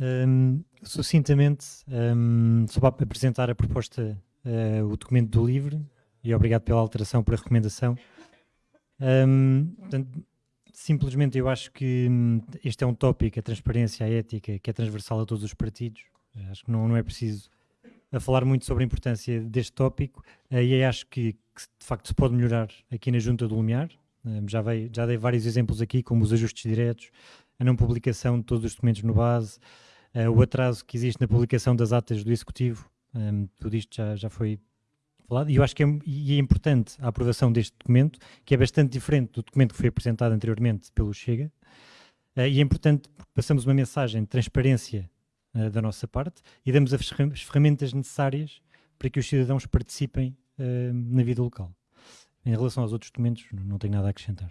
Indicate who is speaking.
Speaker 1: um, sucintamente, um, só para apresentar a proposta, uh, o documento do LIVRE, e obrigado pela alteração, pela recomendação. Um, portanto, simplesmente eu acho que hum, este é um tópico, a transparência, a ética, que é transversal a todos os partidos. Acho que não, não é preciso a falar muito sobre a importância deste tópico uh, e acho que, que, de facto se pode melhorar aqui na Junta do Lumiar. Já, veio, já dei vários exemplos aqui, como os ajustes diretos, a não publicação de todos os documentos no base, o atraso que existe na publicação das atas do Executivo, um, tudo isto já, já foi falado, e eu acho que é, é importante a aprovação deste documento, que é bastante diferente do documento que foi apresentado anteriormente pelo Chega, uh, e é importante porque passamos uma mensagem de transparência uh, da nossa parte e damos as ferramentas necessárias para que os cidadãos participem uh, na vida local. Em relação aos outros documentos, não tenho nada a acrescentar.